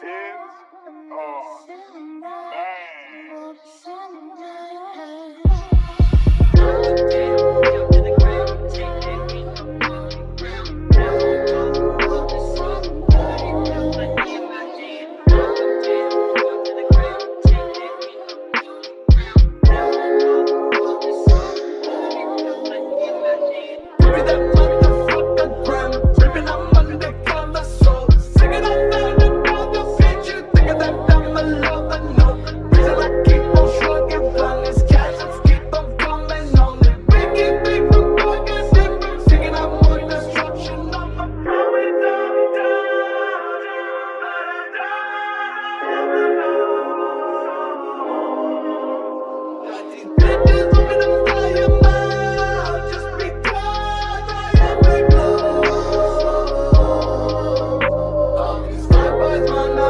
tens. Oh,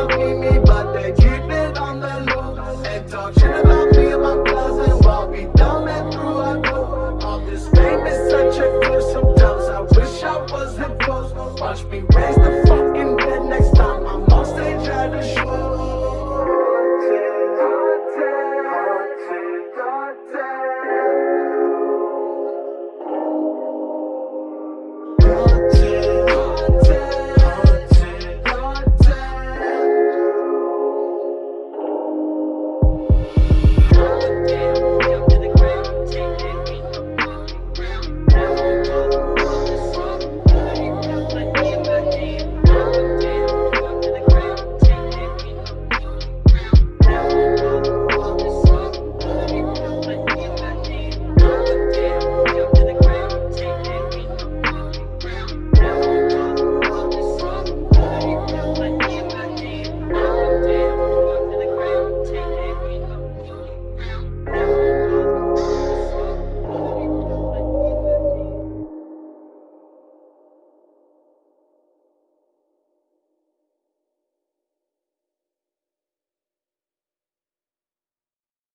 be me,